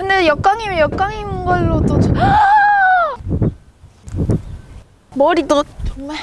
근데 역광이면 역광인 걸로도 저... 머리도 정말.